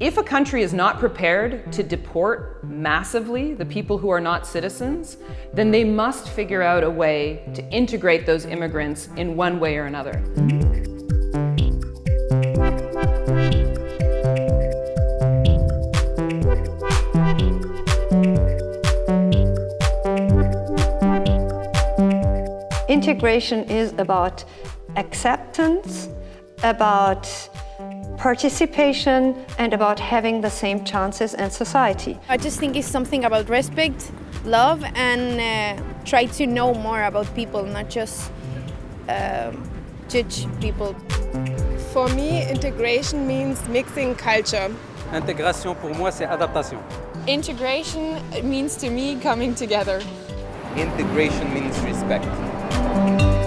If a country is not prepared to deport massively the people who are not citizens, then they must figure out a way to integrate those immigrants in one way or another. Integration is about acceptance, about participation and about having the same chances in society. I just think it's something about respect, love and uh, try to know more about people, not just uh, judge people. For me, integration means mixing culture. Intégration pour moi c'est adaptation. Integration means to me coming together. Integration means respect.